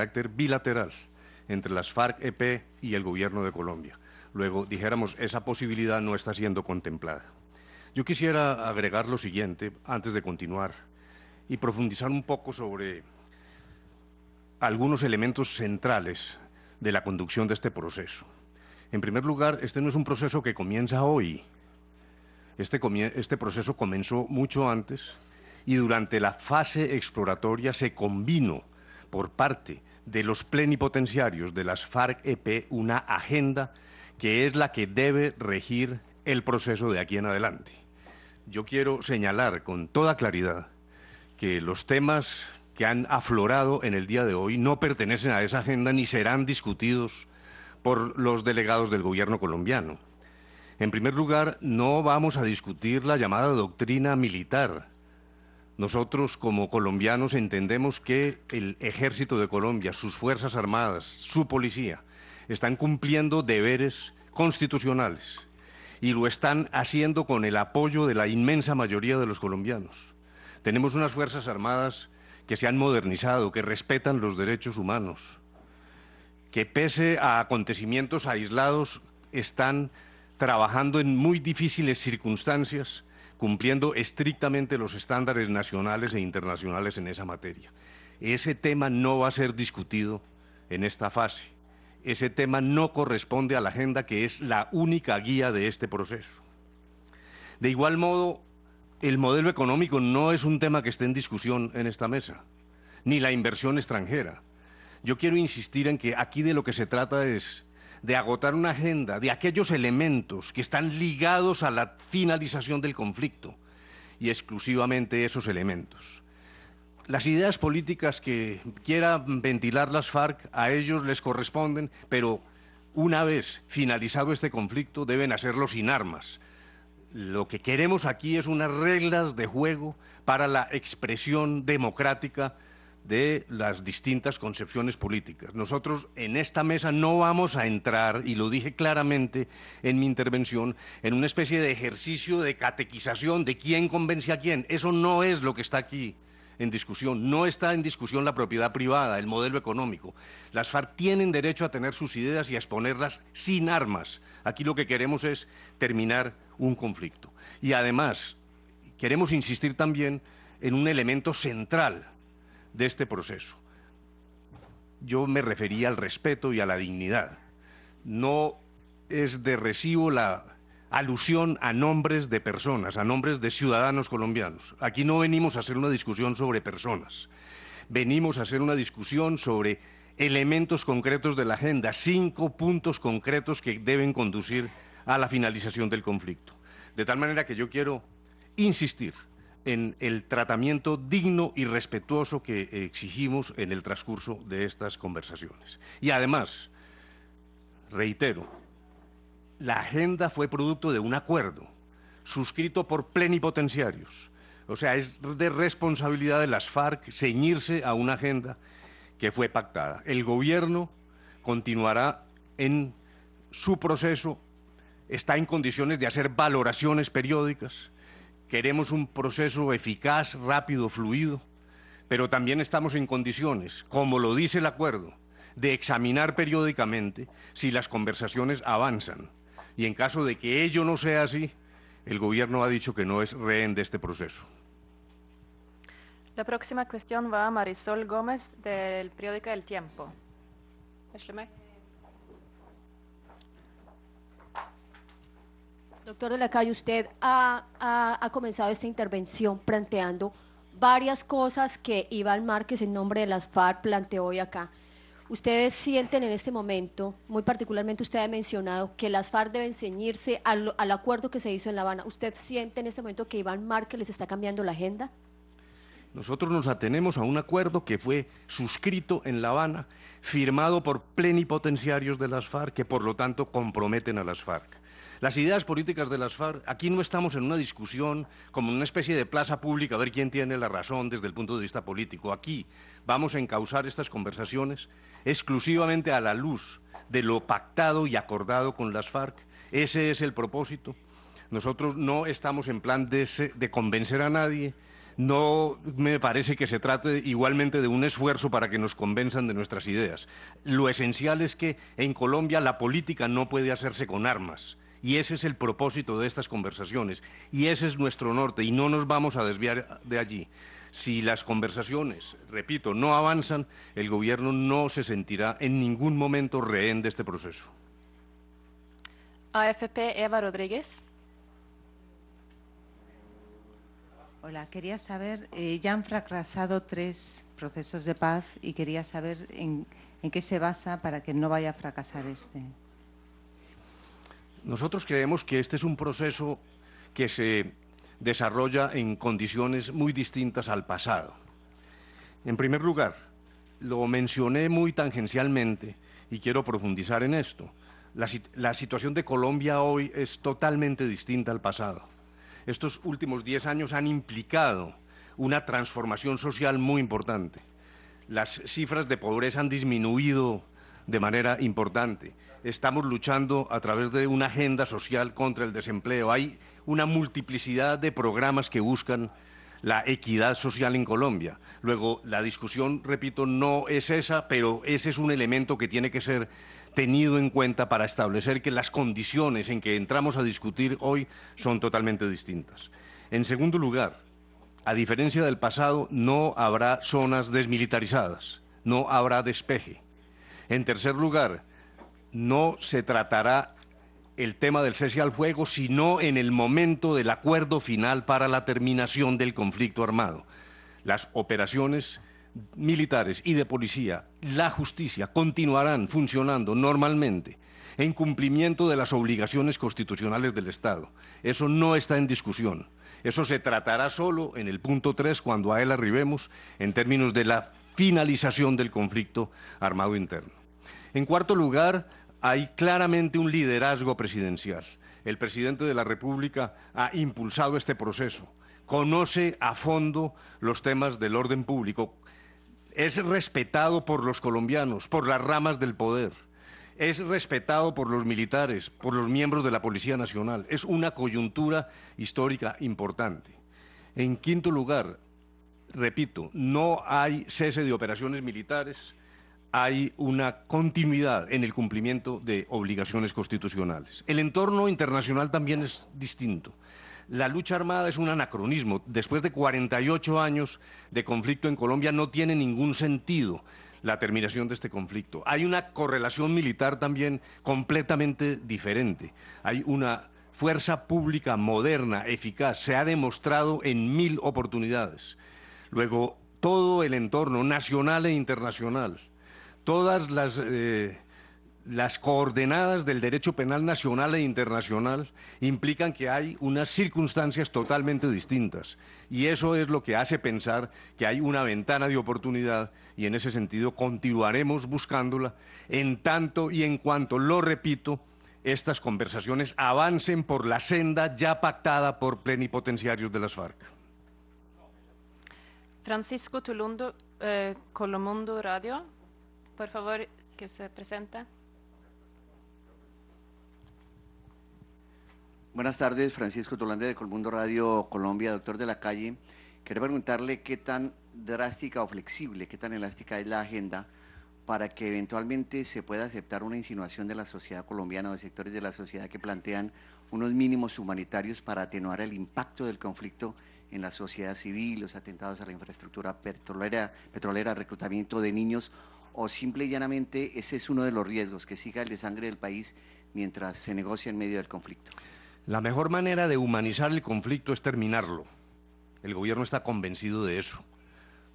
carácter bilateral entre las FARC-EP y el gobierno de Colombia. Luego, dijéramos, esa posibilidad no está siendo contemplada. Yo quisiera agregar lo siguiente antes de continuar y profundizar un poco sobre algunos elementos centrales de la conducción de este proceso. En primer lugar, este no es un proceso que comienza hoy. Este, este proceso comenzó mucho antes y durante la fase exploratoria se combinó por parte de los plenipotenciarios de las FARC-EP una agenda que es la que debe regir el proceso de aquí en adelante. Yo quiero señalar con toda claridad que los temas que han aflorado en el día de hoy no pertenecen a esa agenda ni serán discutidos por los delegados del gobierno colombiano. En primer lugar, no vamos a discutir la llamada doctrina militar. Nosotros como colombianos entendemos que el ejército de Colombia, sus Fuerzas Armadas, su policía, están cumpliendo deberes constitucionales y lo están haciendo con el apoyo de la inmensa mayoría de los colombianos. Tenemos unas Fuerzas Armadas que se han modernizado, que respetan los derechos humanos, que pese a acontecimientos aislados están trabajando en muy difíciles circunstancias, cumpliendo estrictamente los estándares nacionales e internacionales en esa materia. Ese tema no va a ser discutido en esta fase ese tema no corresponde a la agenda que es la única guía de este proceso. De igual modo, el modelo económico no es un tema que esté en discusión en esta mesa, ni la inversión extranjera. Yo quiero insistir en que aquí de lo que se trata es de agotar una agenda de aquellos elementos que están ligados a la finalización del conflicto y exclusivamente esos elementos. Las ideas políticas que quiera ventilar las FARC a ellos les corresponden, pero una vez finalizado este conflicto deben hacerlo sin armas. Lo que queremos aquí es unas reglas de juego para la expresión democrática de las distintas concepciones políticas. Nosotros en esta mesa no vamos a entrar, y lo dije claramente en mi intervención, en una especie de ejercicio de catequización de quién convence a quién. Eso no es lo que está aquí en discusión. No está en discusión la propiedad privada, el modelo económico. Las FARC tienen derecho a tener sus ideas y a exponerlas sin armas. Aquí lo que queremos es terminar un conflicto. Y además, queremos insistir también en un elemento central de este proceso. Yo me refería al respeto y a la dignidad. No es de recibo la alusión a nombres de personas, a nombres de ciudadanos colombianos. Aquí no venimos a hacer una discusión sobre personas, venimos a hacer una discusión sobre elementos concretos de la agenda, cinco puntos concretos que deben conducir a la finalización del conflicto. De tal manera que yo quiero insistir en el tratamiento digno y respetuoso que exigimos en el transcurso de estas conversaciones. Y además, reitero, la agenda fue producto de un acuerdo suscrito por plenipotenciarios. O sea, es de responsabilidad de las FARC ceñirse a una agenda que fue pactada. El gobierno continuará en su proceso, está en condiciones de hacer valoraciones periódicas. Queremos un proceso eficaz, rápido, fluido, pero también estamos en condiciones, como lo dice el acuerdo, de examinar periódicamente si las conversaciones avanzan y en caso de que ello no sea así, el gobierno ha dicho que no es rehén de este proceso. La próxima cuestión va a Marisol Gómez del periódico El Tiempo. Doctor de la Calle, usted ha, ha, comenzado esta intervención planteando varias cosas que Iván Márquez, en nombre de las FARC, planteó hoy acá. Ustedes sienten en este momento, muy particularmente usted ha mencionado, que las FARC deben ceñirse al, acuerdo que se hizo en La Habana. ¿Usted siente en este momento que Iván Márquez les está cambiando la agenda? Nosotros nos atenemos a un acuerdo que fue suscrito en La Habana, firmado por plenipotenciarios de las FARC, que por lo tanto comprometen a las FARC. Las ideas políticas de las FARC, aquí no estamos en una discusión como en una especie de plaza pública a ver quién tiene la razón desde el punto de vista político. Aquí vamos a encauzar estas conversaciones exclusivamente a la luz de lo pactado y acordado con las FARC. Ese es el propósito. Nosotros no estamos en plan de, de convencer a nadie, No me parece que se trate igualmente de un esfuerzo para que nos convenzan de nuestras ideas. Lo esencial es que en Colombia la política no puede hacerse con armas. Y ese es el propósito de estas conversaciones. Y ese es nuestro norte. Y no nos vamos a desviar de allí. Si las conversaciones, repito, no avanzan, el gobierno no se sentirá en ningún momento rehén de este proceso. AFP Eva Rodríguez. Hola, quería saber, eh, ya han fracasado tres procesos de paz y quería saber en, en qué se basa para que no vaya a fracasar este. Nosotros creemos que este es un proceso que se desarrolla en condiciones muy distintas al pasado. En primer lugar, lo mencioné muy tangencialmente y quiero profundizar en esto. La, situación de Colombia hoy es totalmente distinta al pasado. Estos últimos diez años han implicado una transformación social muy importante. Las cifras de pobreza han disminuido de manera importante. Estamos luchando a través de una agenda social contra el desempleo. Hay una multiplicidad de programas que buscan la equidad social en Colombia. Luego, la discusión, repito, no es esa, pero ese es un elemento que tiene que ser tenido en cuenta para establecer que las condiciones en que entramos a discutir hoy son totalmente distintas. En segundo lugar, a diferencia del pasado, no habrá zonas desmilitarizadas, no habrá despeje. En tercer lugar, no se tratará el tema del cese al fuego, sino en el momento del acuerdo final para la terminación del conflicto armado. Las operaciones militares y de policía, la justicia, continuarán funcionando normalmente en cumplimiento de las obligaciones constitucionales del Estado. Eso no está en discusión. Eso se tratará solo en el punto 3 cuando a él arribemos en términos de la finalización del conflicto armado interno. En cuarto lugar, hay claramente un liderazgo presidencial. El presidente de la República ha impulsado este proceso, conoce a fondo los temas del orden público, es respetado por los colombianos, por las ramas del poder, es respetado por los militares, por los miembros de la Policía Nacional. Es una coyuntura histórica importante. En quinto lugar, repito, no hay cese de operaciones militares, hay una continuidad en el cumplimiento de obligaciones constitucionales. El entorno internacional también es distinto. La lucha armada es un anacronismo. Después de 48 años de conflicto en Colombia no tiene ningún sentido la terminación de este conflicto. Hay una correlación militar también completamente diferente. Hay una fuerza pública moderna, eficaz, se ha demostrado en mil oportunidades. Luego, todo el entorno nacional e internacional todas las, eh, las coordenadas del derecho penal nacional e internacional implican que hay unas circunstancias totalmente distintas. Y eso es lo que hace pensar que hay una ventana de oportunidad y en ese sentido continuaremos buscándola en tanto y en cuanto, lo repito, estas conversaciones avancen por la senda ya pactada por plenipotenciarios de las FARC. Francisco Tulundo, eh, Colomundo Radio. Por favor, que se presenta. Buenas tardes, Francisco Tolande de Colmundo Radio Colombia, doctor de la calle. Quiero preguntarle qué tan drástica o flexible, qué tan elástica es la agenda para que eventualmente se pueda aceptar una insinuación de la sociedad colombiana o de sectores de la sociedad que plantean unos mínimos humanitarios para atenuar el impacto del conflicto en la sociedad civil, los atentados a la infraestructura petrolera, petrolera reclutamiento de niños o simple y llanamente ese es uno de los riesgos, que siga el de sangre del país mientras se negocia en medio del conflicto? La mejor manera de humanizar el conflicto es terminarlo. El gobierno está convencido de eso.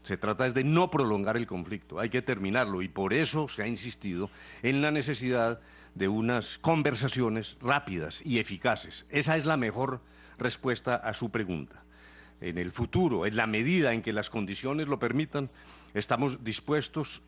Se trata es de no prolongar el conflicto, hay que terminarlo y por eso se ha insistido en la necesidad de unas conversaciones rápidas y eficaces. Esa es la mejor respuesta a su pregunta. En el futuro, en la medida en que las condiciones lo permitan, estamos dispuestos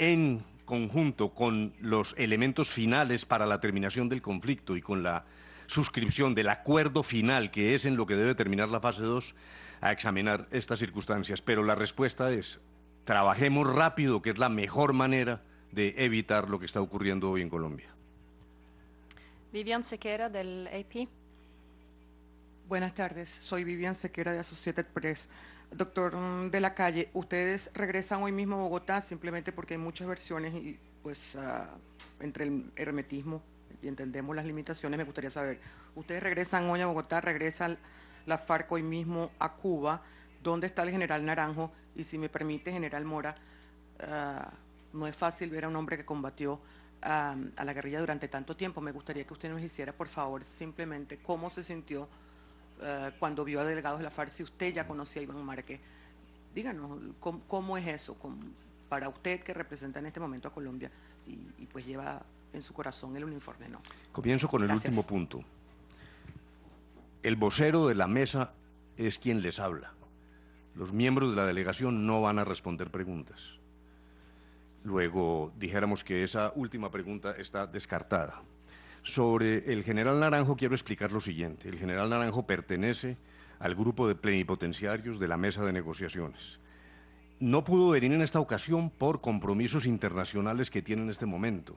en conjunto con los elementos finales para la terminación del conflicto y con la suscripción del acuerdo final, que es en lo que debe terminar la fase 2, a examinar estas circunstancias. Pero la respuesta es, trabajemos rápido, que es la mejor manera de evitar lo que está ocurriendo hoy en Colombia. Vivian Sequera, del AP. Buenas tardes, soy Vivian Sequera de Associated Press. Doctor mm, de la calle, ustedes regresan hoy mismo a Bogotá simplemente porque hay muchas versiones y pues ah, entre el hermetismo y entendemos las limitaciones, me gustaría saber, ustedes regresan hoy a Bogotá, regresan la FARC hoy mismo a Cuba, ¿dónde está el general Naranjo? Y si me permite, general Mora, ah, no es fácil ver a un hombre que combatió ah, a la guerrilla durante tanto tiempo. Me gustaría que usted nos hiciera, por favor, simplemente cómo se sintió eh, cuando vio a delegados de la FARC, si usted ya conocía a Iván Márquez. Díganos, ¿cómo, es eso para usted que representa en este momento a Colombia y, pues lleva en su corazón el uniforme? No. Comienzo con el último punto. El vocero de la mesa es quien les habla. Los miembros de la delegación no van a responder preguntas. Luego dijéramos que esa última pregunta está descartada. Sobre el general Naranjo quiero explicar lo siguiente. El general Naranjo pertenece al grupo de plenipotenciarios de la mesa de negociaciones. No pudo venir en esta ocasión por compromisos internacionales que tiene en este momento,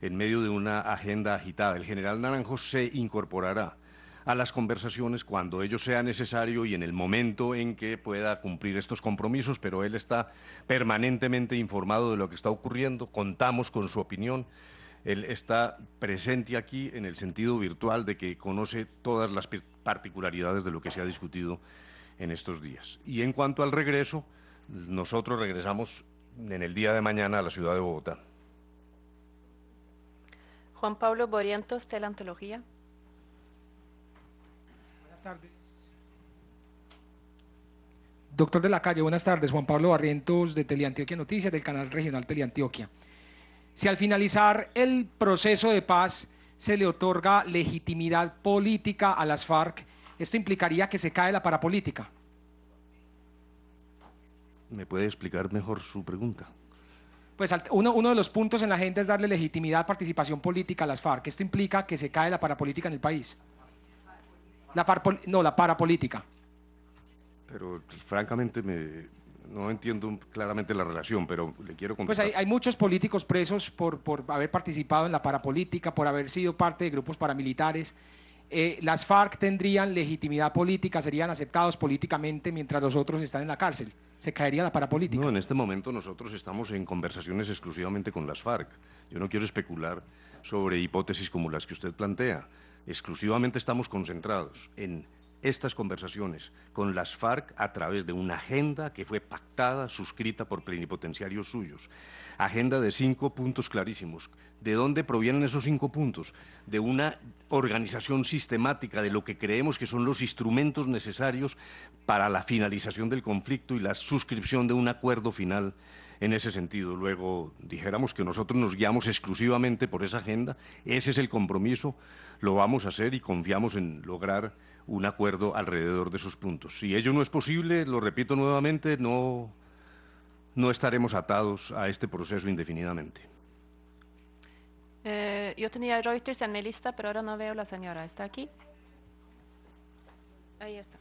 en medio de una agenda agitada. El general Naranjo se incorporará a las conversaciones cuando ello sea necesario y en el momento en que pueda cumplir estos compromisos, pero él está permanentemente informado de lo que está ocurriendo, contamos con su opinión él está presente aquí en el sentido virtual de que conoce todas las particularidades de lo que se ha discutido en estos días. Y en cuanto al regreso, nosotros regresamos en el día de mañana a la ciudad de Bogotá. Juan Pablo Borientos, Teleantología. Buenas tardes. Doctor de la calle, buenas tardes. Juan Pablo Barrientos de Teleantioquia Noticias, del canal regional Teleantioquia. Si al finalizar el proceso de paz se le otorga legitimidad política a las FARC, esto implicaría que se cae la parapolítica. ¿Me puede explicar mejor su pregunta? Pues uno, uno, de los puntos en la agenda es darle legitimidad, participación política a las FARC. Esto implica que se cae la parapolítica en el país. La FARC, no, la parapolítica. Pero francamente me, no entiendo claramente la relación, pero le quiero Pues hay, muchos políticos presos por, por, haber participado en la parapolítica, por haber sido parte de grupos paramilitares. Eh, las FARC tendrían legitimidad política, serían aceptados políticamente mientras los otros están en la cárcel. Se caería la parapolítica. No, en este momento nosotros estamos en conversaciones exclusivamente con las FARC. Yo no quiero especular sobre hipótesis como las que usted plantea. Exclusivamente estamos concentrados en estas conversaciones con las FARC a través de una agenda que fue pactada, suscrita por plenipotenciarios suyos. Agenda de cinco puntos clarísimos. ¿De dónde provienen esos cinco puntos? De una organización sistemática de lo que creemos que son los instrumentos necesarios para la finalización del conflicto y la suscripción de un acuerdo final en ese sentido. Luego dijéramos que nosotros nos guiamos exclusivamente por esa agenda, ese es el compromiso, lo vamos a hacer y confiamos en lograr un acuerdo alrededor de esos puntos. Si ello no es posible, lo repito nuevamente, no, no estaremos atados a este proceso indefinidamente. Eh, yo tenía Reuters en mi lista, pero ahora no veo la señora. ¿Está aquí? Ahí está.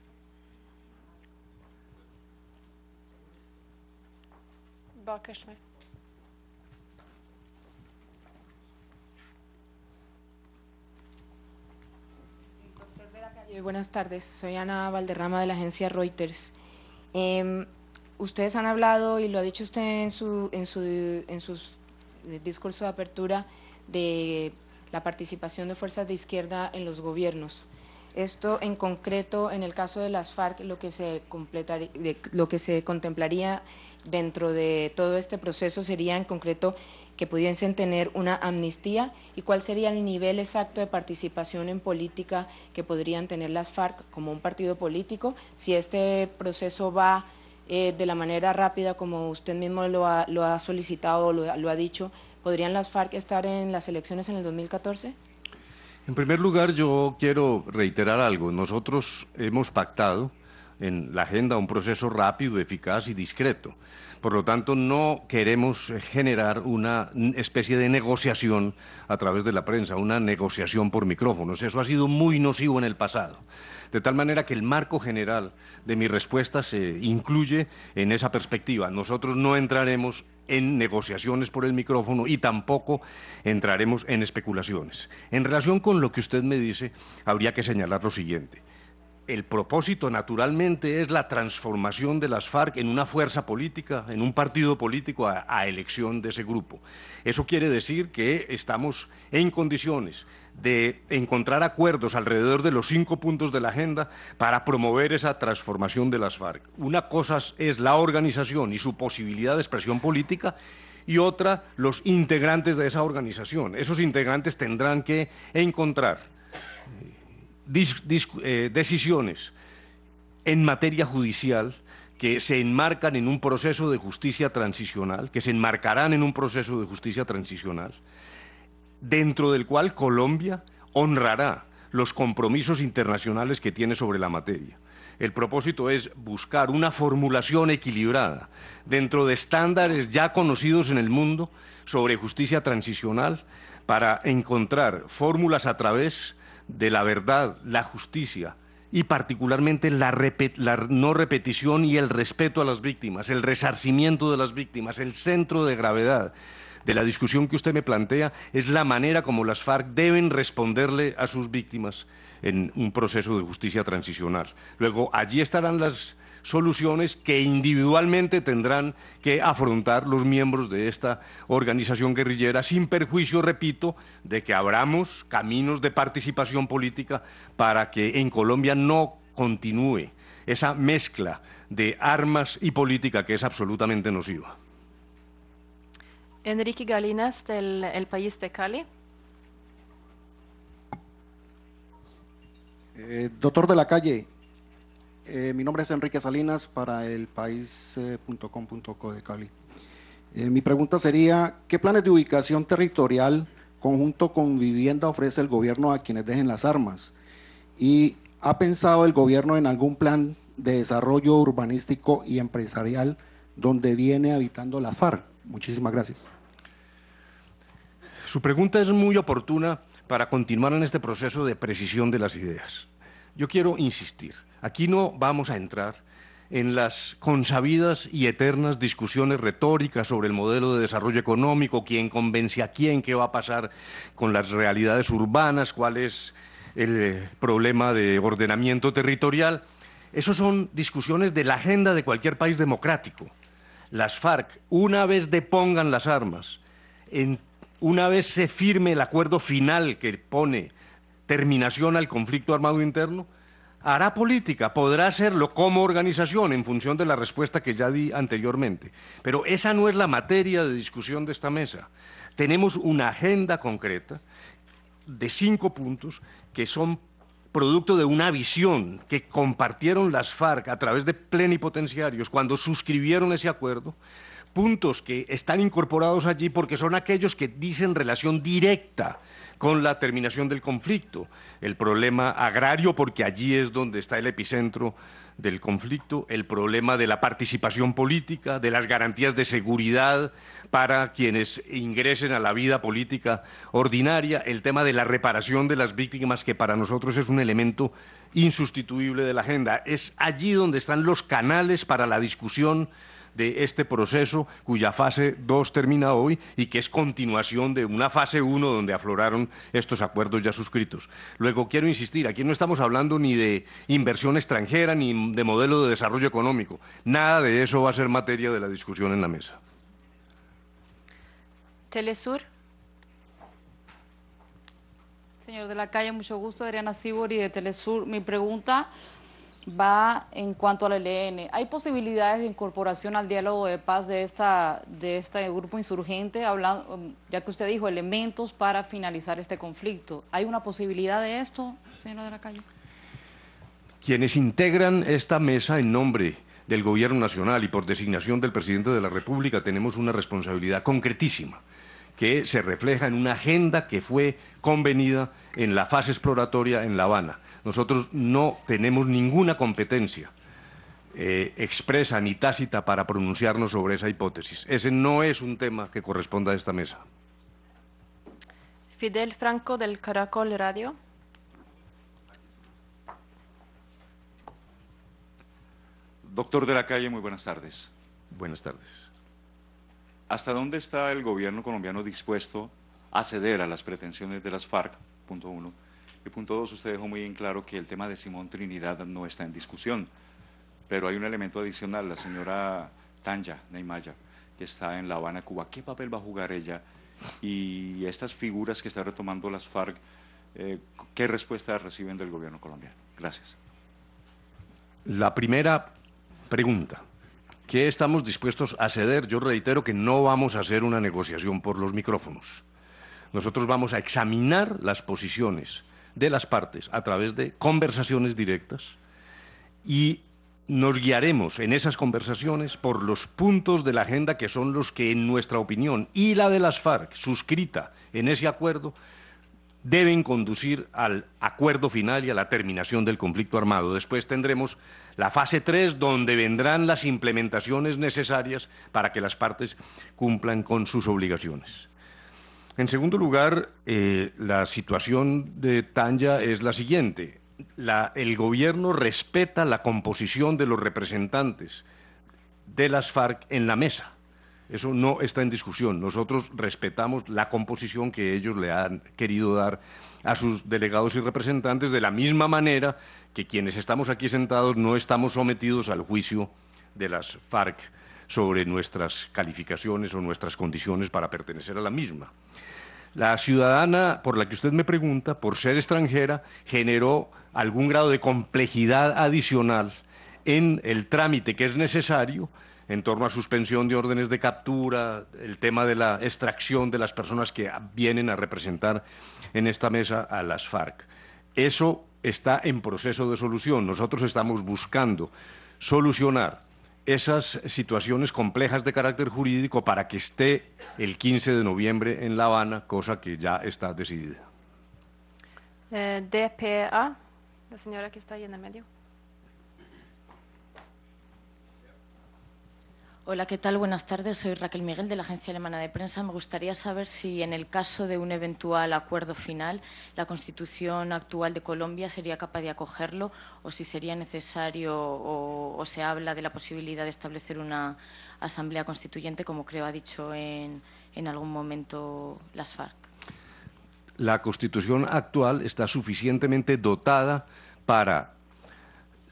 Buenas tardes. Soy Ana Valderrama de la agencia Reuters. Em, ustedes han hablado, y lo ha dicho usted en su, en su en sus eh, discurso de apertura, de la participación de fuerzas de izquierda en los gobiernos. Esto en concreto, en el caso de las FARC, lo que se, lo que se contemplaría dentro de todo este proceso sería en concreto que pudiesen tener una amnistía y cuál sería el nivel exacto de participación en política que podrían tener las FARC como un partido político, si este proceso va eh, de la manera rápida como usted mismo lo ha, lo ha solicitado lo, lo ha dicho, ¿podrían las FARC estar en las elecciones en el 2014? En primer lugar, yo quiero reiterar algo. Nosotros hemos pactado en la agenda un proceso rápido, eficaz y discreto. Por lo tanto, no queremos generar una especie de negociación a través de la prensa, una negociación por micrófonos. Eso ha sido muy nocivo en el pasado. De tal manera que el marco general de mi respuesta se incluye en esa perspectiva. Nosotros no entraremos en negociaciones por el micrófono y tampoco entraremos en especulaciones. En relación con lo que usted me dice, habría que señalar lo siguiente. El propósito naturalmente es la transformación de las FARC en una fuerza política, en un partido político a, elección de ese grupo. Eso quiere decir que estamos en condiciones de encontrar acuerdos alrededor de los cinco puntos de la agenda para promover esa transformación de las FARC. Una cosa es la organización y su posibilidad de expresión política y otra los integrantes de esa organización. Esos integrantes tendrán que encontrar eh, decisiones en materia judicial que se enmarcan en un proceso de justicia transicional, que se enmarcarán en un proceso de justicia transicional, dentro del cual Colombia honrará los compromisos internacionales que tiene sobre la materia. El propósito es buscar una formulación equilibrada dentro de estándares ya conocidos en el mundo sobre justicia transicional para encontrar fórmulas a través de la verdad, la justicia y particularmente la, no repetición y el respeto a las víctimas, el resarcimiento de las víctimas, el centro de gravedad de la discusión que usted me plantea es la manera como las FARC deben responderle a sus víctimas en un proceso de justicia transicional. Luego, allí estarán las soluciones que individualmente tendrán que afrontar los miembros de esta organización guerrillera, sin perjuicio, repito, de que abramos caminos de participación política para que en Colombia no continúe esa mezcla de armas y política que es absolutamente nociva. Enrique Galinas, del el País de Cali. Eh, doctor de la calle, eh, mi nombre es Enrique Salinas para el país.com.co de Cali. Eh, mi pregunta sería, ¿qué planes de ubicación territorial conjunto con vivienda ofrece el gobierno a quienes dejen las armas? ¿Y ha pensado el gobierno en algún plan de desarrollo urbanístico y empresarial donde viene habitando las FARC? Muchísimas gracias. Su pregunta es muy oportuna para continuar en este proceso de precisión de las ideas. Yo quiero insistir, aquí no vamos a entrar en las consabidas y eternas discusiones retóricas sobre el modelo de desarrollo económico, quién convence a quién, qué va a pasar con las realidades urbanas, cuál es el problema de ordenamiento territorial. Esas son discusiones de la agenda de cualquier país democrático. Las FARC, una vez depongan las armas, una vez se firme el acuerdo final que pone terminación al conflicto armado interno, hará política, podrá hacerlo como organización en función de la respuesta que ya di anteriormente. Pero esa no es la materia de discusión de esta mesa. Tenemos una agenda concreta de cinco puntos que son producto de una visión que compartieron las FARC a través de plenipotenciarios cuando suscribieron ese acuerdo, puntos que están incorporados allí porque son aquellos que dicen relación directa con la terminación del conflicto, el problema agrario, porque allí es donde está el epicentro del conflicto, el problema de la participación política, de las garantías de seguridad para quienes ingresen a la vida política ordinaria, el tema de la reparación de las víctimas, que para nosotros es un elemento insustituible de la agenda. Es allí donde están los canales para la discusión de este proceso cuya fase 2 termina hoy y que es continuación de una fase 1 donde afloraron estos acuerdos ya suscritos. Luego, quiero insistir, aquí no estamos hablando ni de inversión extranjera ni de modelo de desarrollo económico. Nada de eso va a ser materia de la discusión en la mesa. Telesur. Señor de la calle, mucho gusto. Adriana Sibori de Telesur. Mi pregunta va en cuanto al ELN. ¿Hay posibilidades de incorporación al diálogo de paz de, esta, de este grupo insurgente, hablando, ya que usted dijo elementos para finalizar este conflicto? ¿Hay una posibilidad de esto, señora de la calle? Quienes integran esta mesa en nombre del Gobierno Nacional y por designación del Presidente de la República tenemos una responsabilidad concretísima que se refleja en una agenda que fue convenida en la fase exploratoria en La Habana. Nosotros no tenemos ninguna competencia eh, expresa ni tácita para pronunciarnos sobre esa hipótesis. Ese no es un tema que corresponda a esta mesa. Fidel Franco del Caracol Radio. Doctor de la calle, muy buenas tardes. Buenas tardes. ¿Hasta dónde está el gobierno colombiano dispuesto a ceder a las pretensiones de las FARC? Punto uno. Punto dos, usted dejó muy en claro que el tema de Simón Trinidad no está en discusión, pero hay un elemento adicional, la señora Tanja Neymaya, que está en La Habana, Cuba. ¿Qué papel va a jugar ella? Y estas figuras que está retomando las FARC, eh, ¿qué respuesta reciben del gobierno colombiano? Gracias. La primera pregunta, ¿qué estamos dispuestos a ceder? Yo reitero que no vamos a hacer una negociación por los micrófonos. Nosotros vamos a examinar las posiciones de las partes a través de conversaciones directas y nos guiaremos en esas conversaciones por los puntos de la agenda que son los que, en nuestra opinión, y la de las FARC, suscrita en ese acuerdo, deben conducir al acuerdo final y a la terminación del conflicto armado. Después tendremos la fase 3, donde vendrán las implementaciones necesarias para que las partes cumplan con sus obligaciones. En segundo lugar, eh, la situación de Tanja es la siguiente. el gobierno respeta la composición de los representantes de las FARC en la mesa. Eso no está en discusión. Nosotros respetamos la composición que ellos le han querido dar a sus delegados y representantes de la misma manera que quienes estamos aquí sentados no estamos sometidos al juicio de las FARC sobre nuestras calificaciones o nuestras condiciones para pertenecer a la misma. La ciudadana por la que usted me pregunta, por ser extranjera, generó algún grado de complejidad adicional en el trámite que es necesario en torno a suspensión de órdenes de captura, el tema de la extracción de las personas que vienen a representar en esta mesa a las FARC. Eso está en proceso de solución. Nosotros estamos buscando solucionar esas situaciones complejas de carácter jurídico para que esté el 15 de noviembre en La Habana, cosa que ya está decidida. Eh, DPA, la señora que está ahí en el medio. Hola, ¿qué tal? Buenas tardes. Soy Raquel Miguel de la Agencia Alemana de Prensa. Me gustaría saber si en el caso de un eventual acuerdo final, la Constitución actual de Colombia sería capaz de acogerlo o si sería necesario o, se habla de la posibilidad de establecer una asamblea constituyente, como creo ha dicho en, en algún momento las FARC. La Constitución actual está suficientemente dotada para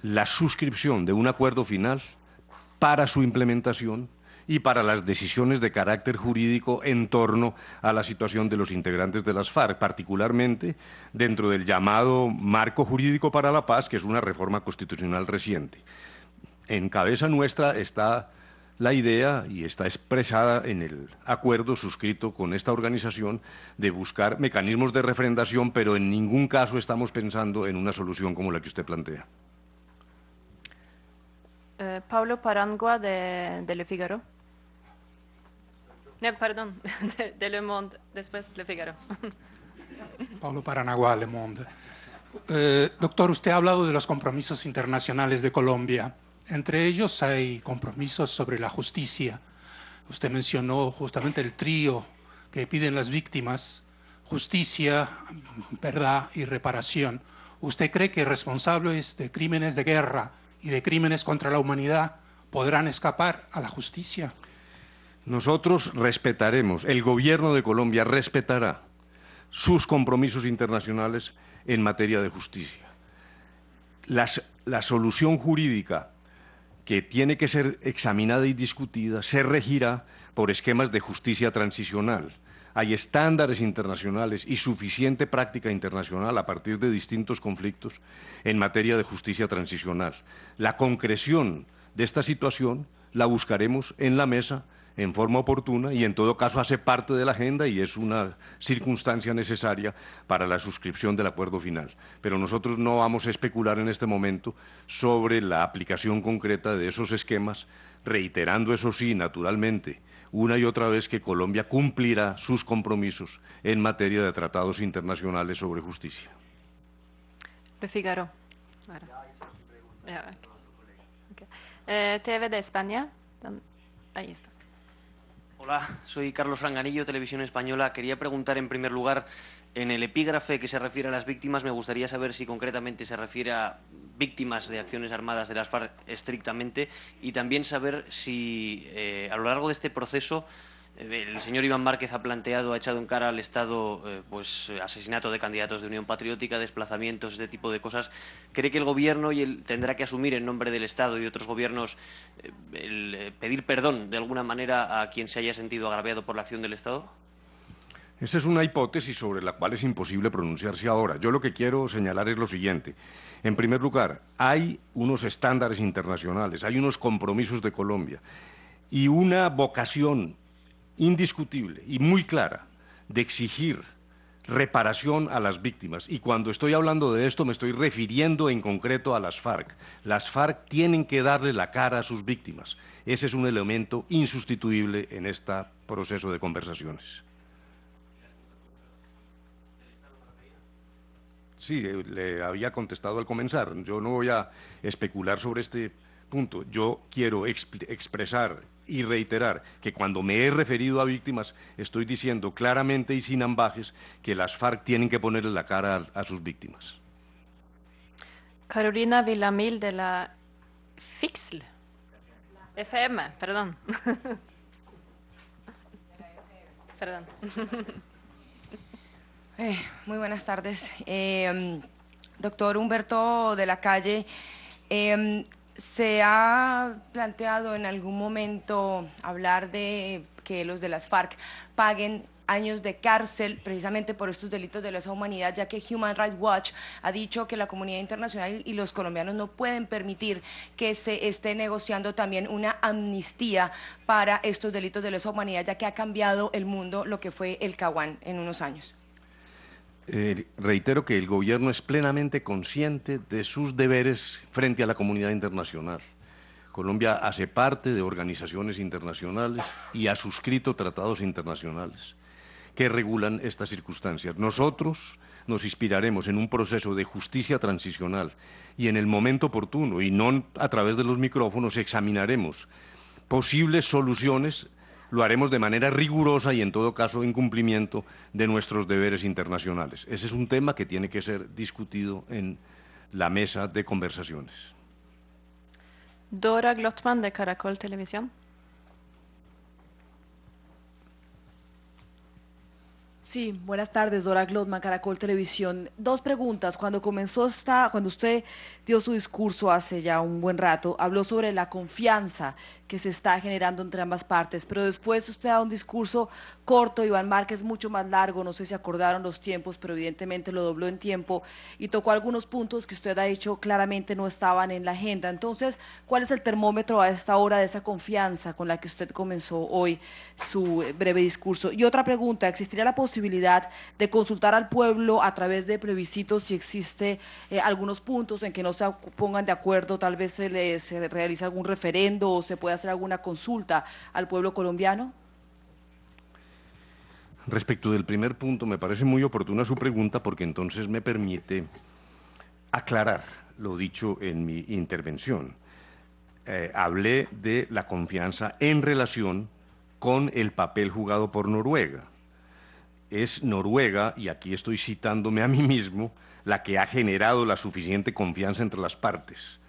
la suscripción de un acuerdo final para su implementación y para las decisiones de carácter jurídico en torno a la situación de los integrantes de las FARC, particularmente dentro del llamado marco jurídico para la paz, que es una reforma constitucional reciente. En cabeza nuestra está la idea, y está expresada en el acuerdo suscrito con esta organización, de buscar mecanismos de refrendación, pero en ningún caso estamos pensando en una solución como la que usted plantea. Eh, Pablo Parangua de, Le Figaro. No, perdón, de, Le Monde, después Le Figaro. Pablo Parangua, Le Monde. Eh, doctor, usted ha hablado de los compromisos internacionales de Colombia. Entre ellos hay compromisos sobre la justicia. Usted mencionó justamente el trío que piden las víctimas, justicia, verdad y reparación. ¿Usted cree que responsables de crímenes de guerra y de crímenes contra la humanidad podrán escapar a la justicia? Nosotros respetaremos, el gobierno de Colombia respetará sus compromisos internacionales en materia de justicia. la solución jurídica que tiene que ser examinada y discutida se regirá por esquemas de justicia transicional hay estándares internacionales y suficiente práctica internacional a partir de distintos conflictos en materia de justicia transicional. La concreción de esta situación la buscaremos en la mesa en forma oportuna y en todo caso hace parte de la agenda y es una circunstancia necesaria para la suscripción del acuerdo final. Pero nosotros no vamos a especular en este momento sobre la aplicación concreta de esos esquemas, reiterando eso sí, naturalmente, una y otra vez que Colombia cumplirá sus compromisos en materia de tratados internacionales sobre justicia. De Figaro. Eh, TV de España. Ahí está. Hola, soy Carlos Franganillo, Televisión Española. Quería preguntar en primer lugar, en el epígrafe que se refiere a las víctimas, me gustaría saber si concretamente se refiere a víctimas de acciones armadas de las FARC estrictamente y también saber si eh, a lo largo de este proceso El señor Iván Márquez ha planteado, ha echado en cara al Estado eh, pues, eh, asesinato de candidatos de Unión Patriótica, desplazamientos, este tipo de cosas. ¿Cree que el Gobierno y tendrá que asumir en nombre del Estado y de otros gobiernos eh, pedir perdón de alguna manera a quien se haya sentido agraviado por la acción del Estado? Esa es una hipótesis sobre la cual es imposible pronunciarse ahora. Yo lo que quiero señalar es lo siguiente. En primer lugar, hay unos estándares internacionales, hay unos compromisos de Colombia y una vocación indiscutible y muy clara de exigir reparación a las víctimas. Y cuando estoy hablando de esto me estoy refiriendo en concreto a las FARC. Las FARC tienen que darle la cara a sus víctimas. Ese es un elemento insustituible en este proceso de conversaciones. Sí, eh, le había contestado al comenzar. Yo no voy a especular sobre este punto. Yo quiero expresar y reiterar que cuando me he referido a víctimas estoy diciendo claramente y sin ambajes que las FARC tienen que ponerle la cara a, a sus víctimas. Carolina Villamil de la FIXL. FM, perdón. perdón. Eh, muy buenas tardes. Eh, doctor Humberto de la Calle, eh, ¿se ha planteado en algún momento hablar de que los de las FARC paguen años de cárcel precisamente por estos delitos de lesa humanidad, ya que Human Rights Watch ha dicho que la comunidad internacional y los colombianos no pueden permitir que se esté negociando también una amnistía para estos delitos de lesa humanidad, ya que ha cambiado el mundo lo que fue el Caguán en unos años. Eh, reitero que el gobierno es plenamente consciente de sus deberes frente a la comunidad internacional. Colombia hace parte de organizaciones internacionales y ha suscrito tratados internacionales que regulan estas circunstancias. Nosotros nos inspiraremos en un proceso de justicia transicional y en el momento oportuno, y no a través de los micrófonos, examinaremos posibles soluciones lo haremos de manera rigurosa y en todo caso en cumplimiento de nuestros deberes internacionales. Ese es un tema que tiene que ser discutido en la mesa de conversaciones. Dora Glottman de Caracol Televisión. Sí, buenas tardes, Dora Glotman, Caracol Televisión. Dos preguntas. Cuando comenzó esta, cuando usted dio su discurso hace ya un buen rato, habló sobre la confianza que se está generando entre ambas partes, pero después usted da un discurso corto, Iván Márquez mucho más largo, no sé si acordaron los tiempos, pero evidentemente lo dobló en tiempo y tocó algunos puntos que usted ha dicho claramente no estaban en la agenda. Entonces, ¿cuál es el termómetro a esta hora de esa confianza con la que usted comenzó hoy su eh, breve discurso? Y otra pregunta, ¿existiría la posibilidad de consultar al pueblo a través de plebiscitos si existe eh, algunos puntos en que no se pongan de acuerdo, tal vez se, le, se realice algún referendo o se puede hacer alguna consulta al pueblo colombiano? Respecto del primer punto, me parece muy oportuna su pregunta porque entonces me permite aclarar lo dicho en mi intervención. Eh, hablé de la confianza en relación con el papel jugado por Noruega. Es Noruega, y aquí estoy citándome a mí mismo, la que ha generado la suficiente confianza entre las partes.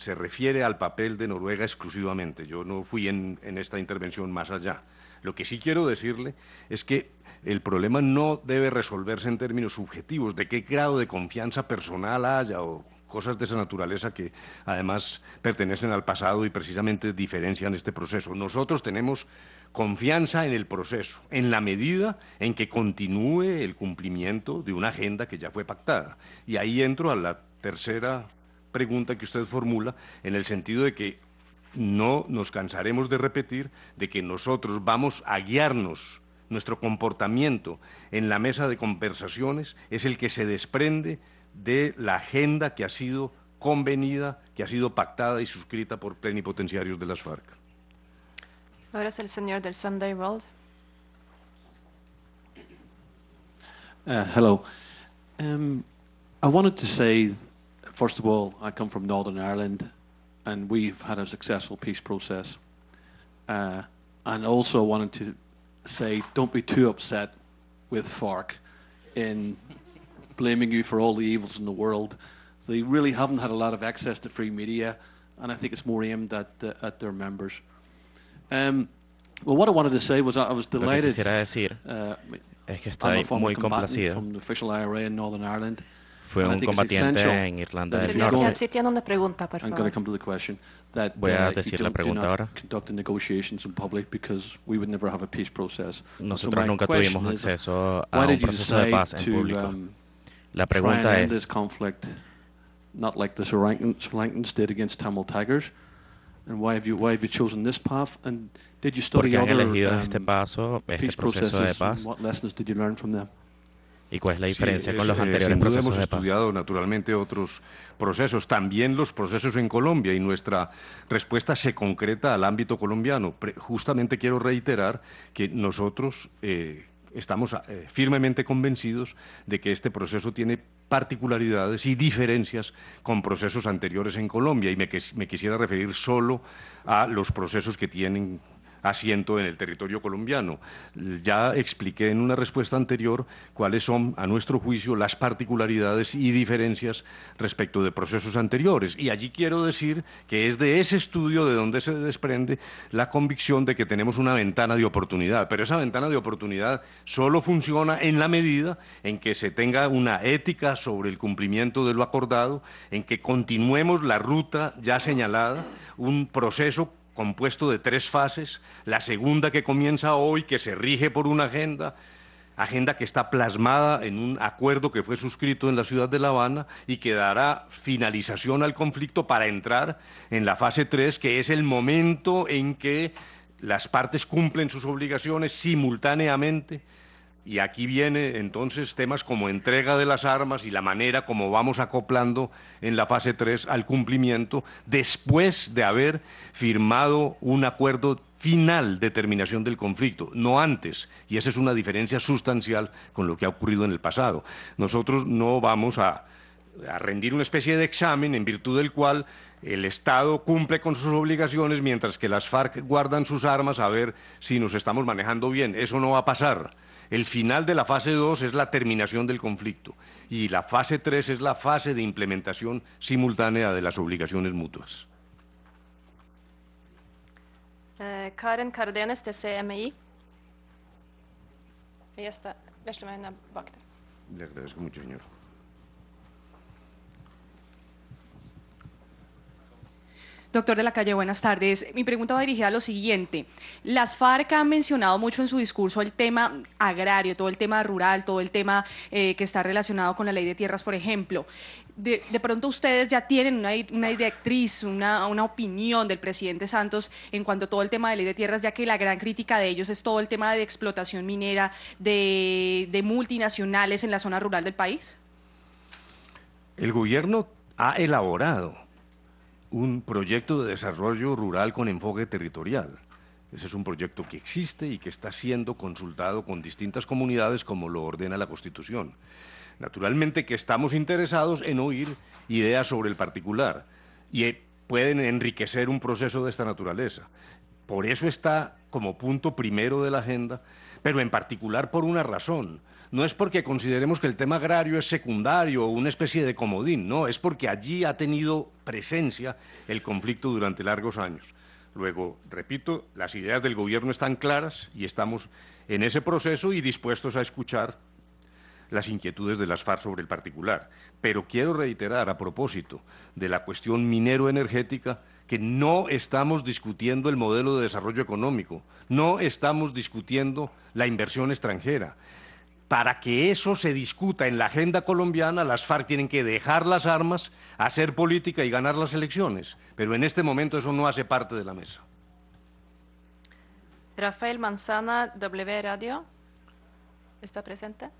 Se refiere al papel de Noruega exclusivamente. Yo no fui en, esta intervención más allá. Lo que sí quiero decirle es que el problema no debe resolverse en términos subjetivos, de qué grado de confianza personal haya o cosas de esa naturaleza que además pertenecen al pasado y precisamente diferencian este proceso. Nosotros tenemos confianza en el proceso, en la medida en que continúe el cumplimiento de una agenda que ya fue pactada. Y ahí entro a la tercera pregunta que usted formula, en el sentido de que no nos cansaremos de repetir de que nosotros vamos a guiarnos, nuestro comportamiento en la mesa de conversaciones es el que se desprende de la agenda que ha sido convenida, que ha sido pactada y suscrita por plenipotenciarios de las FARC. Ahora es el señor del Sunday World. Uh, hello. Um, I wanted to say, first of all, I come from Northern Ireland, and we've had a successful peace process. Uh, and also wanted to say, don't be too upset with FARC in blaming you for all the evils in the world. They really haven't had a lot of access to free media, and I think it's more aimed at, the, at their members. Um, Well, what I wanted to say was I I was Lo que delighted. quisiera decir uh, es que I'm estoy a former muy combatant complacido. From the official IRA in Northern Ireland. Fue un combatiente en Irlanda del Norte. Si tiene una pregunta, por favor. Voy a uh, decir la pregunta ahora. conduct the negotiations in public because we would never have a peace process. So Nosotros nunca tuvimos acceso a un proceso de paz en público. um, La pregunta es, this conflict not like the Sri Lankans, did against Tamil Tigers? And why have you why have you chosen this path? And did you ¿por study qué han other elegido um, este paso, este peace proceso de processes? paz? And what lessons did you learn from them? ¿Y cuál es la Sí, diferencia con es- los eh, anteriores sin duda procesos hemos de paz? estudiado naturalmente otros procesos, también los procesos en Colombia y nuestra respuesta se concreta al ámbito colombiano. Pre- justamente quiero reiterar que nosotros eh, estamos eh, firmemente convencidos de que este proceso tiene particularidades y diferencias con procesos anteriores en Colombia y me, me quisiera referir solo a los procesos que tienen asiento en el territorio colombiano. Ya expliqué en una respuesta anterior cuáles son, a nuestro juicio, las particularidades y diferencias respecto de procesos anteriores. Y allí quiero decir que es de ese estudio de donde se desprende la convicción de que tenemos una ventana de oportunidad. Pero esa ventana de oportunidad solo funciona en la medida en que se tenga una ética sobre el cumplimiento de lo acordado, en que continuemos la ruta ya señalada, un proceso compuesto de tres fases, la segunda que comienza hoy, que se rige por una agenda, agenda que está plasmada en un acuerdo que fue suscrito en la ciudad de La Habana y que dará finalización al conflicto para entrar en la fase 3, que es el momento en que las partes cumplen sus obligaciones simultáneamente. Y aquí viene entonces temas como entrega de las armas y la manera como vamos acoplando en la fase 3 al cumplimiento después de haber firmado un acuerdo final de terminación del conflicto, no antes. Y esa es una diferencia sustancial con lo que ha ocurrido en el pasado. Nosotros no vamos a, a rendir una especie de examen en virtud del cual el Estado cumple con sus obligaciones mientras que las FARC guardan sus armas a ver si nos estamos manejando bien. Eso no va a pasar. El final de la fase 2 es la terminación del conflicto y la fase 3 es la fase de implementación simultánea de las obligaciones mutuas. Eh, Karen Cardenes de CMI. Ella está. Le agradezco mucho, señor. Doctor de la Calle, buenas tardes. Mi pregunta va dirigida a lo siguiente. Las FARC han mencionado mucho en su discurso el tema agrario, todo el tema rural, todo el tema eh, que está relacionado con la ley de tierras, por ejemplo. De, pronto ustedes ya tienen una, una directriz, una, una opinión del presidente Santos en cuanto a todo el tema de ley de tierras, ya que la gran crítica de ellos es todo el tema de explotación minera, de, de multinacionales en la zona rural del país. El gobierno ha elaborado un proyecto de desarrollo rural con enfoque territorial. Ese es un proyecto que existe y que está siendo consultado con distintas comunidades como lo ordena la Constitución. Naturalmente que estamos interesados en oír ideas sobre el particular y eh, pueden enriquecer un proceso de esta naturaleza. Por eso está como punto primero de la agenda, pero en particular por una razón. No es porque consideremos que el tema agrario es secundario o una especie de comodín, no, es porque allí ha tenido presencia el conflicto durante largos años. Luego, repito, las ideas del gobierno están claras y estamos en ese proceso y dispuestos a escuchar las inquietudes de las FARC sobre el particular. Pero quiero reiterar a propósito de la cuestión minero-energética que no estamos discutiendo el modelo de desarrollo económico, no estamos discutiendo la inversión extranjera. Para que eso se discuta en la agenda colombiana, las FARC tienen que dejar las armas, hacer política y ganar las elecciones. Pero en este momento eso no hace parte de la mesa. Rafael Manzana, W Radio. ¿Está presente?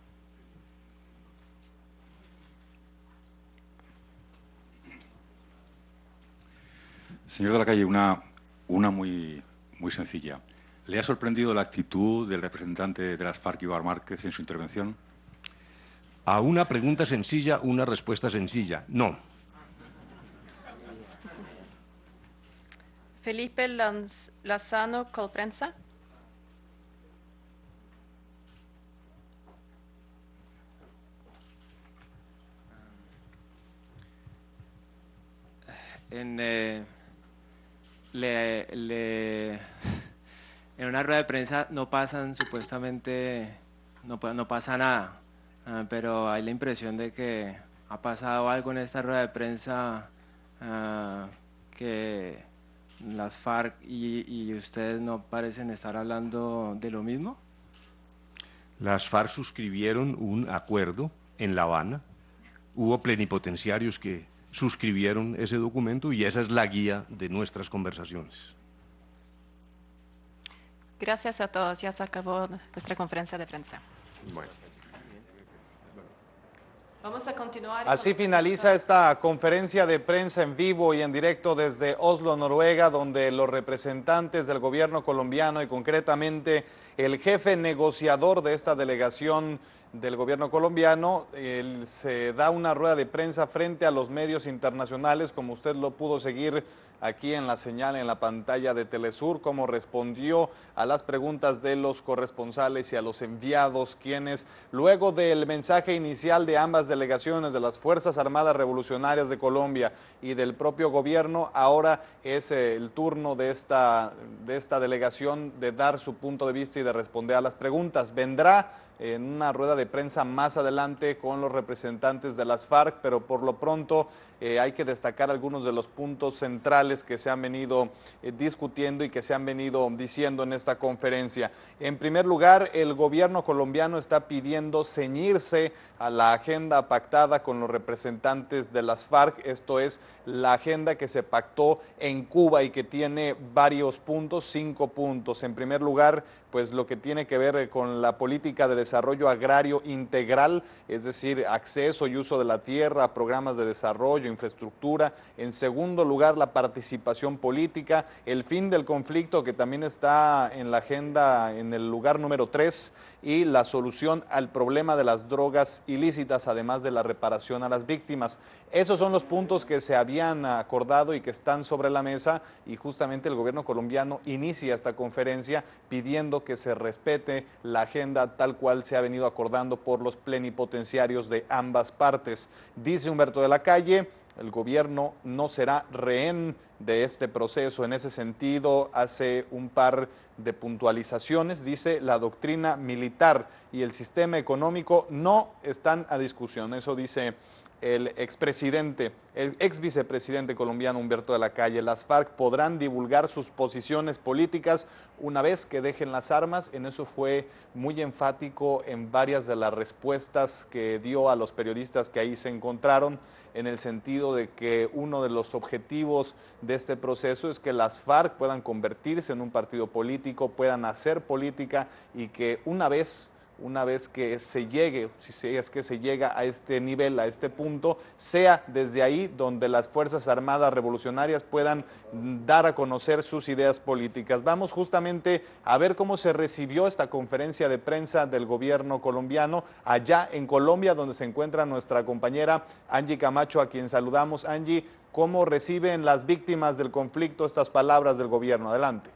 Señor de la calle, una, una muy, muy sencilla. ¿Le ha sorprendido la actitud del representante de las FARC, Ibar Márquez, en su intervención? A una pregunta sencilla, una respuesta sencilla. No. Felipe Lanz- Colprensa. En, eh, le, le- en una rueda de prensa no pasan supuestamente, no, pasa nada, ah, pero hay la impresión de que ha pasado algo en esta rueda de prensa ah, que las FARC y ustedes no parecen estar hablando de lo mismo. Las FARC suscribieron un acuerdo en La Habana, hubo plenipotenciarios que suscribieron ese documento y esa es la guía de nuestras conversaciones. Gracias a todos. Ya se acabó nuestra conferencia de prensa. Bueno. Vamos a continuar. Así finaliza esta conferencia de prensa en vivo y en directo desde Oslo, Noruega, donde los representantes del gobierno colombiano y concretamente el jefe negociador de esta delegación del gobierno colombiano se da una rueda de prensa frente a los medios internacionales, como usted lo pudo seguir aquí en la señal en la pantalla de Telesur, cómo respondió a las preguntas de los corresponsales y a los enviados, quienes luego del mensaje inicial de ambas delegaciones de las Fuerzas Armadas Revolucionarias de Colombia y del propio gobierno, ahora es eh, el turno de esta, de esta delegación de dar su punto de vista y de responder a las preguntas. Vendrá en una rueda de prensa más adelante con los representantes de las FARC, pero por lo pronto eh, hay que destacar algunos de los puntos centrales que se han venido eh, discutiendo y que se han venido diciendo en esta conferencia. En primer lugar, el gobierno colombiano está pidiendo ceñirse a la agenda pactada con los representantes de las FARC, esto es la agenda que se pactó en Cuba y que tiene varios puntos, cinco puntos. En primer lugar, pues lo que tiene que ver con la política de desarrollo agrario integral, es decir, acceso y uso de la tierra, programas de desarrollo, infraestructura. En segundo lugar, la participación política, el fin del conflicto que también está en la agenda en el lugar número tres y la solución al problema de las drogas ilícitas, además de la reparación a las víctimas. Esos son los puntos que se habían acordado y que están sobre la mesa y justamente el gobierno colombiano inicia esta conferencia pidiendo que se respete la agenda tal cual se ha venido acordando por los plenipotenciarios de ambas partes. Dice Humberto de la Calle, el gobierno no será rehén de este proceso. En ese sentido, hace un par de puntualizaciones, dice la doctrina militar y el sistema económico no están a discusión. Eso dice el expresidente, el ex vicepresidente colombiano Humberto de la Calle. Las FARC podrán divulgar sus posiciones políticas una vez que dejen las armas. En eso fue muy enfático en varias de las respuestas que dio a los periodistas que ahí se encontraron en el sentido de que uno de los objetivos de este proceso es que las FARC puedan convertirse en un partido político, puedan hacer política y que una vez una vez que se llegue, si es que se llega a este nivel, a este punto, sea desde ahí donde las Fuerzas Armadas Revolucionarias puedan dar a conocer sus ideas políticas. Vamos justamente a ver cómo se recibió esta conferencia de prensa del gobierno colombiano allá en Colombia, donde se encuentra nuestra compañera Angie Camacho, a quien saludamos. Angie, ¿cómo reciben las víctimas del conflicto estas palabras del gobierno? Adelante.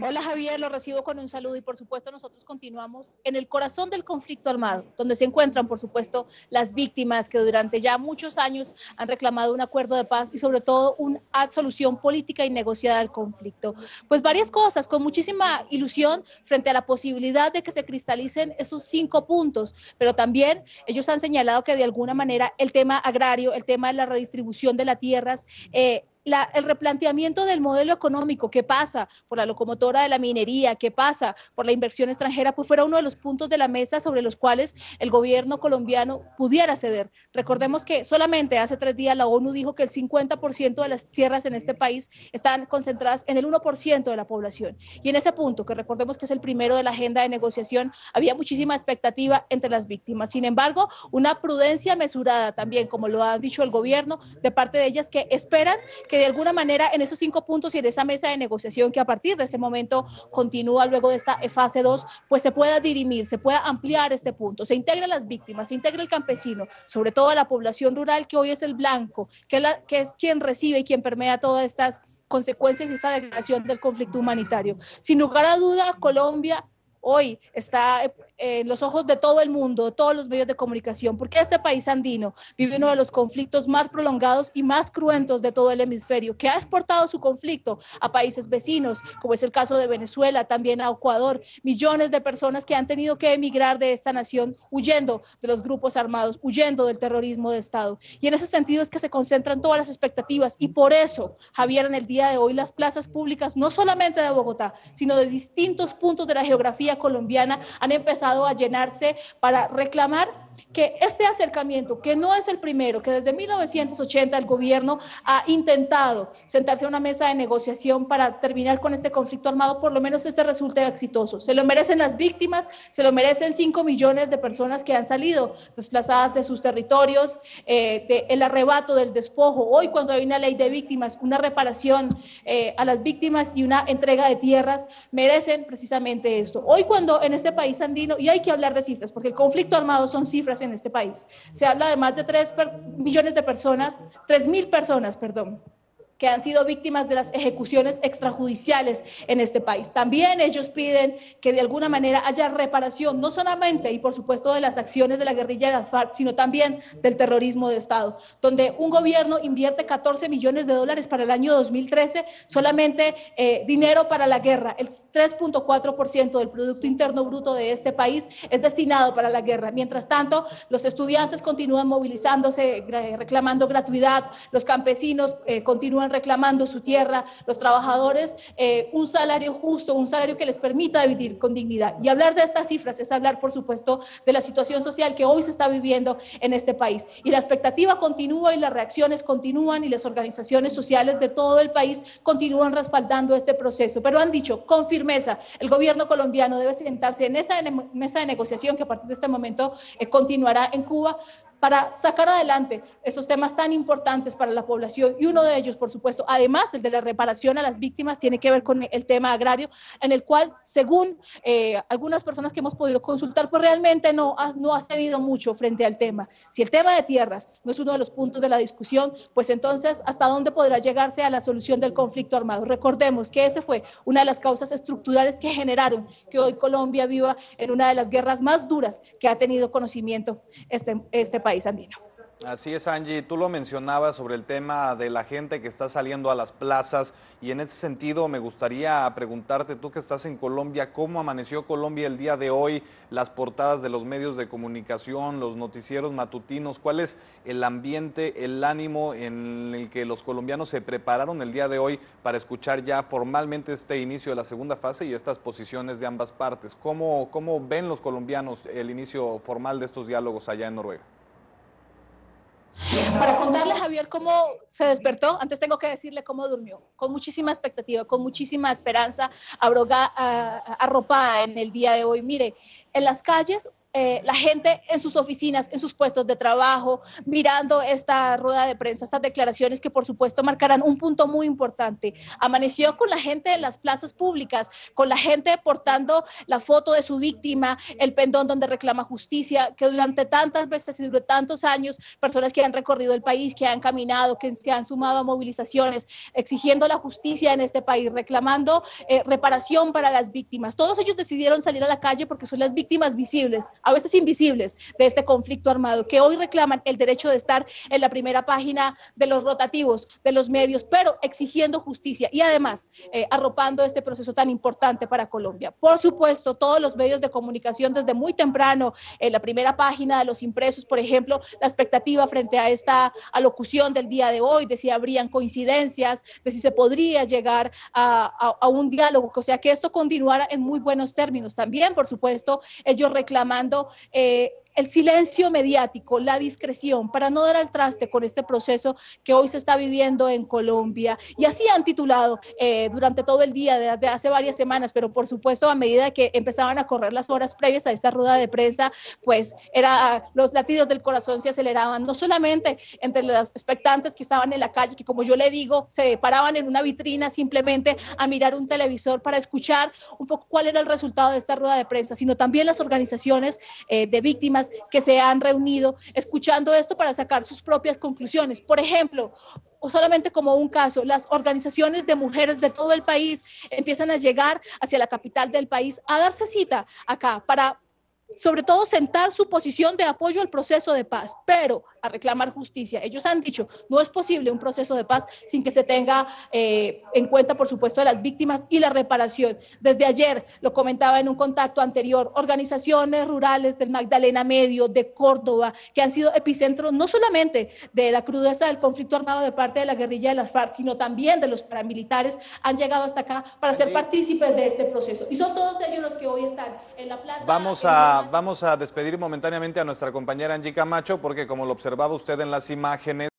Hola Javier, lo recibo con un saludo y por supuesto nosotros continuamos en el corazón del conflicto armado, donde se encuentran por supuesto las víctimas que durante ya muchos años han reclamado un acuerdo de paz y sobre todo una solución política y negociada al conflicto. Pues varias cosas, con muchísima ilusión frente a la posibilidad de que se cristalicen esos cinco puntos, pero también ellos han señalado que de alguna manera el tema agrario, el tema de la redistribución de las tierras, eh, el replanteamiento del modelo económico que pasa por la locomotora de la minería, que pasa por la inversión extranjera, pues fuera uno de los puntos de la mesa sobre los cuales el gobierno colombiano pudiera ceder. Recordemos que solamente hace tres días la ONU dijo que el 50% de las tierras en este país están concentradas en el 1% de la población. Y en ese punto, que recordemos que es el primero de la agenda de negociación, había muchísima expectativa entre las víctimas. Sin embargo, una prudencia mesurada también, como lo ha dicho el gobierno, de parte de ellas que esperan que de alguna manera en esos cinco puntos y en esa mesa de negociación que a partir de ese momento continúa luego de esta fase 2, pues se pueda dirimir, se pueda ampliar este punto, se integra las víctimas, se integra el campesino, sobre todo la población rural que hoy es el blanco, que, que es quien recibe y quien permea todas estas consecuencias y esta degradación del conflicto humanitario. Sin lugar a duda, Colombia hoy está en los ojos de todo el mundo, todos los medios de comunicación, porque este país andino vive uno de los conflictos más prolongados y más cruentos de todo el hemisferio, que ha exportado su conflicto a países vecinos, como es el caso de Venezuela, también a Ecuador, millones de personas que han tenido que emigrar de esta nación huyendo de los grupos armados, huyendo del terrorismo de Estado. Y en ese sentido es que se concentran todas las expectativas y por eso, Javier, en el día de hoy las plazas públicas, no solamente de Bogotá, sino de distintos puntos de la geografía colombiana, han empezado a llenarse para reclamar que este acercamiento, que no es el primero, que desde 1980 el gobierno ha intentado sentarse a una mesa de negociación para terminar con este conflicto armado, por lo menos este resulte exitoso. Se lo merecen las víctimas, se lo merecen 5 millones de personas que han salido desplazadas de sus territorios, eh, el arrebato del despojo. Hoy cuando hay una ley de víctimas, una reparación eh, a las víctimas y una entrega de tierras, merecen precisamente esto. Hoy cuando en este país andino, y hay que hablar de cifras, porque el conflicto armado son cifras, en este país. Se habla de más de 3 millones de personas, 3 mil personas, perdón, que han sido víctimas de las ejecuciones extrajudiciales en este país. También ellos piden que de alguna manera haya reparación, no solamente y por supuesto de las acciones de la guerrilla de las FARC, sino también del terrorismo de Estado, donde un gobierno invierte 14 millones de dólares para el año 2013, solamente eh, dinero para la guerra, el 3.4% del Producto Interno Bruto de este país es destinado para la guerra. Mientras tanto, los estudiantes continúan movilizándose, reclamando gratuidad, los campesinos eh, continúan reclamando su tierra, los trabajadores, eh, un salario justo, un salario que les permita vivir con dignidad. Y hablar de estas cifras es hablar, por supuesto, de la situación social que hoy se está viviendo en este país. Y la expectativa continúa y las reacciones continúan y las organizaciones sociales de todo el país continúan respaldando este proceso. Pero han dicho con firmeza, el gobierno colombiano debe sentarse en esa mesa de negociación que a partir de este momento eh, continuará en Cuba para sacar adelante esos temas tan importantes para la población y uno de ellos, por supuesto, además el de la reparación a las víctimas, tiene que ver con el tema agrario, en el cual, según eh, algunas personas que hemos podido consultar, pues realmente no ha, no ha cedido mucho frente al tema. Si el tema de tierras no es uno de los puntos de la discusión, pues entonces, ¿hasta dónde podrá llegarse a la solución del conflicto armado? Recordemos que ese fue una de las causas estructurales que generaron que hoy Colombia viva en una de las guerras más duras que ha tenido conocimiento este, este país andino. Así es, Angie. Tú lo mencionabas sobre el tema de la gente que está saliendo a las plazas y en ese sentido me gustaría preguntarte, tú que estás en Colombia, ¿cómo amaneció Colombia el día de hoy? Las portadas de los medios de comunicación, los noticieros matutinos, ¿cuál es el ambiente, el ánimo en el que los colombianos se prepararon el día de hoy para escuchar ya formalmente este inicio de la segunda fase y estas posiciones de ambas partes? ¿Cómo, cómo ven los colombianos el inicio formal de estos diálogos allá en Noruega? Para contarle, Javier, cómo se despertó, antes tengo que decirle cómo durmió, con muchísima expectativa, con muchísima esperanza, arropada en el día de hoy. Mire, en las calles eh, la gente en sus oficinas, en sus puestos de trabajo, mirando esta rueda de prensa, estas declaraciones que por supuesto marcarán un punto muy importante. Amaneció con la gente en las plazas públicas, con la gente portando la foto de su víctima, el pendón donde reclama justicia, que durante tantas veces y durante tantos años, personas que han recorrido el país, que han caminado, que se han sumado a movilizaciones, exigiendo la justicia en este país, reclamando eh, reparación para las víctimas. Todos ellos decidieron salir a la calle porque son las víctimas visibles a veces invisibles, de este conflicto armado, que hoy reclaman el derecho de estar en la primera página de los rotativos, de los medios, pero exigiendo justicia y además eh, arropando este proceso tan importante para Colombia. Por supuesto, todos los medios de comunicación desde muy temprano, en la primera página de los impresos, por ejemplo, la expectativa frente a esta alocución del día de hoy, de si habrían coincidencias, de si se podría llegar a, a un diálogo, o sea, que esto continuara en muy buenos términos. También, por supuesto, ellos reclamando eh, el silencio mediático, la discreción, para no dar al traste con este proceso que hoy se está viviendo en Colombia. Y así han titulado eh, durante todo el día, desde hace varias semanas, pero por supuesto a medida que empezaban a correr las horas previas a esta rueda de prensa, pues era, los latidos del corazón se aceleraban, no solamente entre los expectantes que estaban en la calle, que como yo le digo, se paraban en una vitrina simplemente a mirar un televisor para escuchar un poco cuál era el resultado de esta rueda de prensa, sino también las organizaciones eh, de víctimas que se han reunido escuchando esto para sacar sus propias conclusiones. Por ejemplo, o solamente como un caso, las organizaciones de mujeres de todo el país empiezan a llegar hacia la capital del país a darse cita acá para sobre todo sentar su posición de apoyo al proceso de paz, pero a reclamar justicia. Ellos han dicho, no es posible un proceso de paz sin que se tenga eh, en cuenta, por supuesto, las víctimas y la reparación. Desde ayer, lo comentaba en un contacto anterior, organizaciones rurales del Magdalena Medio, de Córdoba, que han sido epicentros no solamente de la crudeza del conflicto armado de parte de la guerrilla de las FARC, sino también de los paramilitares, han llegado hasta acá para ser partícipes de este proceso. Y son todos ellos los que hoy están en la plaza. Vamos a, vamos a despedir momentáneamente a nuestra compañera Angie Camacho porque como lo observaba usted en las imágenes,